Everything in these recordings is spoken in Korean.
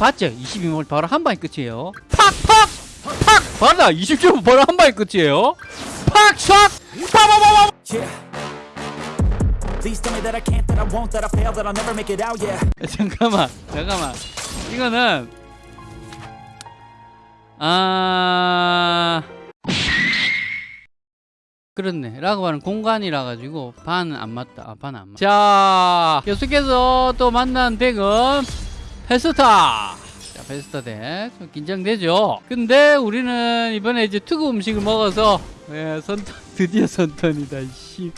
봤죠? 22만 바로 한 방에 끝이에요. 팍 팍 팍! 봐라 27분 바로 한 방에 끝이에요. 팍 샥! 빠바바바 it out, yeah. 잠깐만 잠깐만. 이거는 아 그렇네. 라고 하는 공간이라 가지고 반은 안 맞다. 아, 반은 안 맞다. 자 계속해서 또 만난 덱은 페스타 자 페스타 덱좀 긴장되죠 근데 우리는 이번에 이제 특우 음식을 먹어서 예, 선턴 드디어 선턴이다 씨.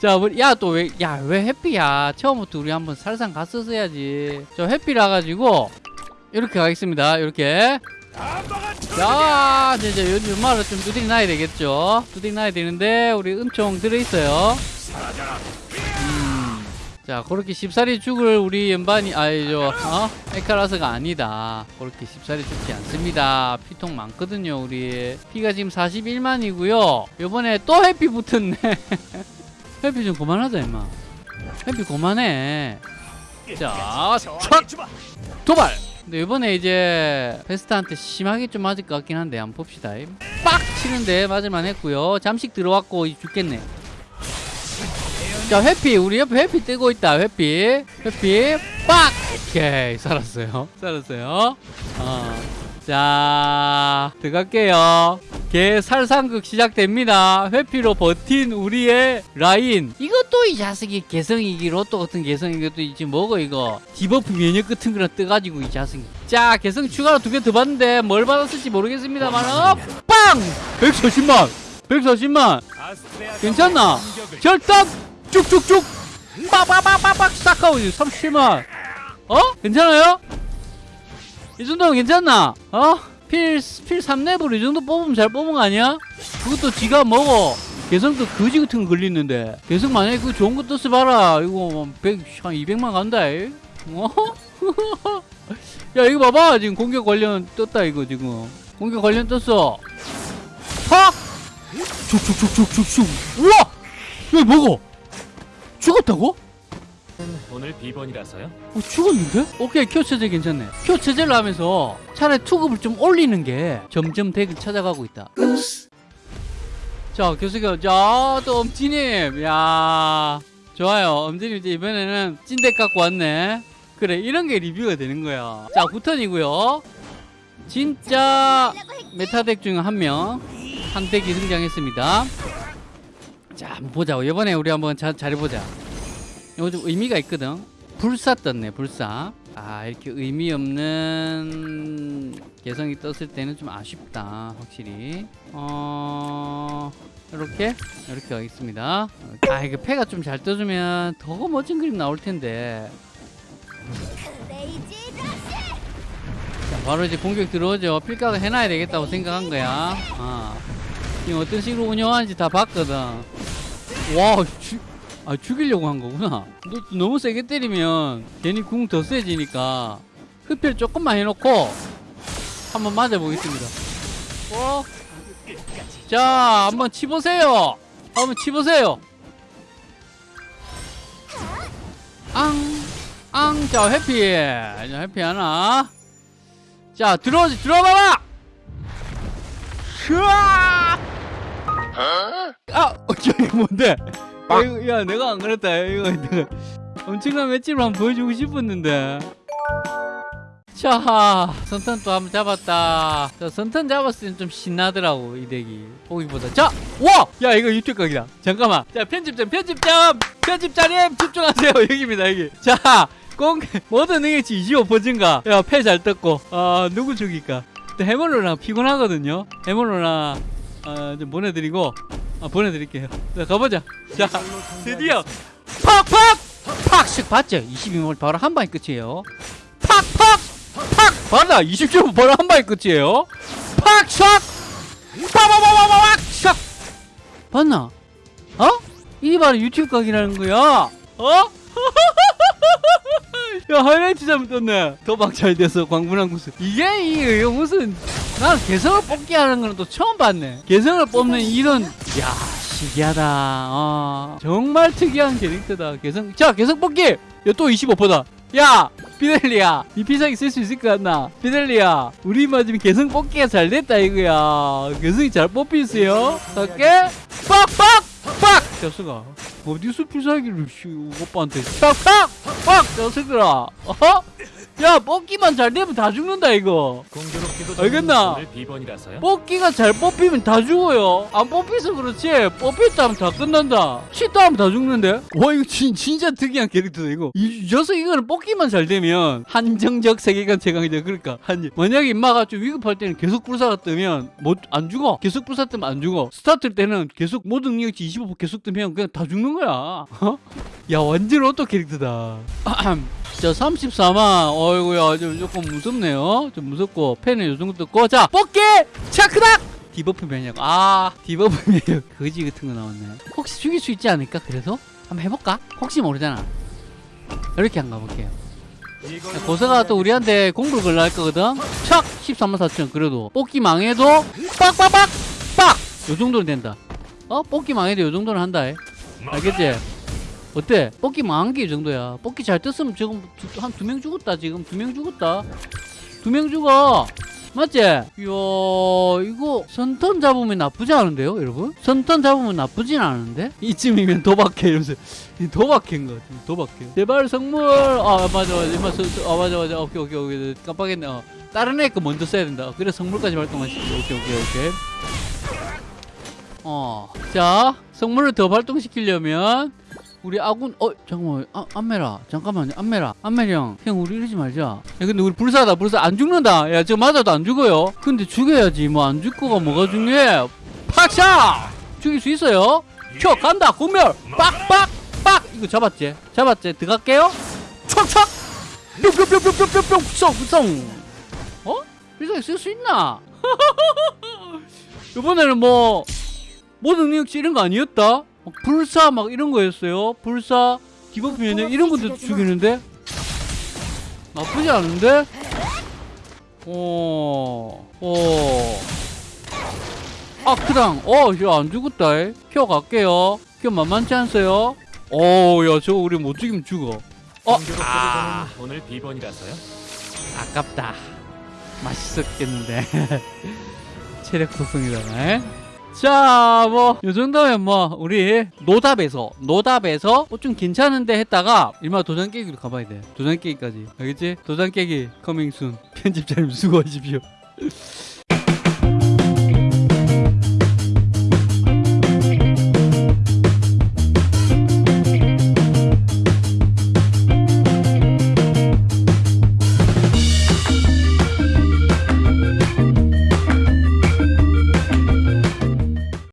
자, 우리 야또 왜 야 왜 해피야? 처음부터 우리 한번 살상 갔었어야지. 저 해피라 가지고 이렇게 가겠습니다. 이렇게. 자, 이제 요- 연말을 좀 두드리 놔야 되겠죠. 두드리 놔야 되는데 우리 은총 들어 있어요. 음. 자, 그렇게 쉽사리 죽을 우리 연반이 아니죠. 어? 에카라스가 아니다. 그렇게 쉽사리 죽지 않습니다. 피통 많거든요, 우리. 피가 지금 41만이고요. 요번에 또 해피 붙었네. 해피 좀 그만하자 임마 해피 그만해 자 촥! 도발 근데 이번에 이제 베스트한테 심하게 좀 맞을 것 같긴 한데 한번 봅시다 빡 치는데 맞을만 했고요 잠식 들어왔고 이 죽겠네 자 회피. 우리 옆에 회피 뜨고 있다. 회피. 회피. 빡! 오케이. 살았어요. 살았어요. 어. 자 들어갈게요. 개 살상극 시작됩니다. 회피로 버틴 우리의 라인. 이것도 이 자식이 개성이기 로또 같은 개성 이것도 지금 먹어 이거. debuff 면역 같은 거랑 떠가지고 이 자식이. 자 개성 추가로 두 개 더 받는데 뭘 받았을지 모르겠습니다만 어, 빵! 140만! 140만! 괜찮나? 절단 쭉쭉쭉 빠바바바박 싹하고 37만 어? 괜찮아요? 이 정도면 괜찮나? 어? 필, 필 3렙으로 이 정도 뽑으면 잘 뽑은 거 아니야? 그것도 지가 먹어. 개성도 거지 같은 거 걸리는데. 개성 만약에 그거 좋은 거 떴어 봐라. 이거 100, 한 200만 간다. 이. 어? 야, 이거 봐봐. 지금 공격 관련 떴다, 이거 지금. 공격 관련 떴어. 팍! 슉슉슉슉슉슉. 우와! 야, 먹어! 죽었다고? 오늘 비번이라서요? 어, 죽었는데? 오케이 큐 체제 괜찮네. 큐 체제를 하면서 차라리 투급을 좀 올리는 게 점점 덱을 찾아가고 있다. 자 교수가 자또 엄지님. 야 좋아요. 엄지님 이제 이번에는 찐덱 갖고 왔네. 그래 이런 게 리뷰가 되는 거야. 자 9턴이고요. 진짜 메타덱 중 한 명. 한 덱이 등장했습니다 자 한번 보자고 이번에 우리 한번 자, 잘해보자 이거 좀 의미가 있거든. 불사 떴네, 불사. 아, 이렇게 의미 없는 개성이 떴을 때는 좀 아쉽다, 확실히. 어, 이렇게, 이렇게 가겠습니다. 아, 이거 패가 좀 잘 떠주면 더 멋진 그림 나올 텐데. 자, 바로 이제 공격 들어오죠. 필각을 해놔야 되겠다고 생각한 거야. 아, 지금 어떤 식으로 운영하는지 다 봤거든. 와, 주, 아 죽이려고 한 거구나. 너, 너무 세게 때리면 괜히 궁 더 세지니까 흡혈 조금만 해놓고 한번 맞아보겠습니다. 어? 자 한번 치보세요. 한번 치보세요. 앙 앙 자 해피. 자 해피 하나. 자 들어오지 들어봐봐 슈아 아, 어, 이거 뭔데? 야, 이거, 야, 내가 안 그랬다. 이거 내가 엄청난 맷집을 한번 보여주고 싶었는데. 자, 선턴 또 한번 잡았다. 자, 선턴 잡았을 땐 좀 신나더라고, 이 덱이. 보기보다. 자, 와! 야, 이거 유튜브 각이다. 잠깐만. 자, 편집점, 편집점! 편집자님, 집중하세요. 여기입니다, 여기. 자, 공, 모든 능력치 25% 증가. 야, 패 잘 떴고. 아, 누구 죽일까? 또 해멀로랑 피곤하거든요. 해멀로랑, 어, 좀 보내드리고, 아, 보내드릴게요. 자, 가보자. 자, 드디어 팍팍! 팍씩 봤죠? 22분 바로 한 방에 끝이에요. 팍팍! 팍! 봐라! 27분 바로 한 방에 끝이에요. 팍샥! 빠바바바바박! 샥! 봤나? 어? 이게 바로 유튜브 각이라는 거야. 어? 야 하이라이트 잘못 떴네. 도박 잘 돼서 광분한 구슬. 이게 이게 무슨 난 개성을 뽑기 하는 거는 또 처음 봤네. 개성을 뽑는 이런 야 신기하다. 어. 정말 특이한 캐릭터다 개성. 자 개성 뽑기! 야또 25%다. 야 피델리야 이 피자기 쓸수 있을 것 같나? 피델리야 우리 맞으면 개성 뽑기가 잘 됐다 이거야. 개성이 잘 뽑히세요. 갈게 빡빡! 빡! 자수가. 어디서 필살기를 씨 오빠한테. 빡빡 빡 자수들아. 어허 야 뽑기만 잘 되면 다 죽는다 이거 알겠나? 뽑기가 잘 뽑히면 다 죽어요. 안 뽑혀서 그렇지. 뽑혔다 하면 다 끝난다. 치다 하면 다 죽는데? 와, 이거 진, 진짜 특이한 캐릭터다, 이거. 이 녀석 이거는 뽑기만 잘 되면 한정적 세계관 최강이다. 그러니까. 한, 만약에 임마가 좀 위급할 때는 계속 불사가 뜨면 못, 안 죽어. 계속 불사 뜨면 안 죽어. 스타트 때는 계속 모든 능력치 25% 계속 뜨면 그냥 다 죽는 거야. 어? 야, 완전 auto 캐릭터다. 자, 34만. 어이구야, 좀 조금 무섭네요. 좀 무섭고, 펜은 요 정도 떴고. 자, 뽑기! 차크닥! debuff 면역. 아, debuff 면역. 거지 같은 거 나왔네. 혹시 죽일 수 있지 않을까? 그래서? 한번 해볼까? 혹시 모르잖아. 이렇게 한 가 볼게요. 자, 고서가 또 우리한테 공부를 걸려 할 거거든? 착! 13만 4천. 그래도. 뽑기 망해도, 빡빡빡! 빡! 요 정도는 된다. 어? 뽑기 망해도 요 정도는 한다. 해. 알겠지? 어때? 뽑기 망한 게 이 정도야. 뽑기 잘 떴으면 지금 한 두 명 죽었다. 지금 두 명 죽었다. 두 명 죽어. 맞지? 이야, 이거 선턴 잡으면 나쁘지 않은데요, 여러분? 선턴 잡으면 나쁘진 않은데? 이쯤이면 도박해, 이러면서. 이 도박해인 것 같아, 도박해. 제발 성물! 아, 맞아, 맞아. 서, 아, 맞아, 맞아. 오케이, 오케이, 오케이. 깜빡했네. 어. 다른 애 거 먼저 써야 된다. 어, 그래, 성물까지 발동하시죠. 오케이, 오케이, 오케이. 어. 자, 성물을 더 발동시키려면 우리 아군 어 잠깐만 아, 안메라. 잠깐만요 안메라. 안메리 형형 우리 이러지 말자. 야 근데 우리 불사다 불사. 안 죽는다. 야저 맞아도 안 죽어요. 근데 죽여야지. 뭐 안 죽고가 뭐가 중요해? 팍샤! 죽일 수 있어요? 켜 간다 공멸. 빡빡 빡. 이거 잡았지? 잡았지? 들어갈게요. 촉촉 뿅뿅뿅뿅뿅뿅뿅 쏙쏙 어? 필살기 쓸수 있나? 이번에는 뭐 모든 능력치 이런 거 아니었다? 막 불사 막 이런 거였어요. 불사, debuff 면역 이런 것도 죽이는데 나쁘지 않은데? 어, 어. 아크당, 어, 저안 죽었다. 에. 켜 갈게요. 켜 만만치 않어요. 어, 야, 저거 우리 못 죽이면 죽어. 어, 아. 오늘 비번이라서요. 아깝다. 맛있었겠는데. 체력. 에? 자, 뭐, 요 정도면 뭐, 우리 노답에서, 노답에서 어, 좀 괜찮은데 했다가, 일마 도장 깨기로 가봐야 돼. 도장 깨기까지. 알겠지? 도장 깨기, coming soon. 편집자님 수고하십시오.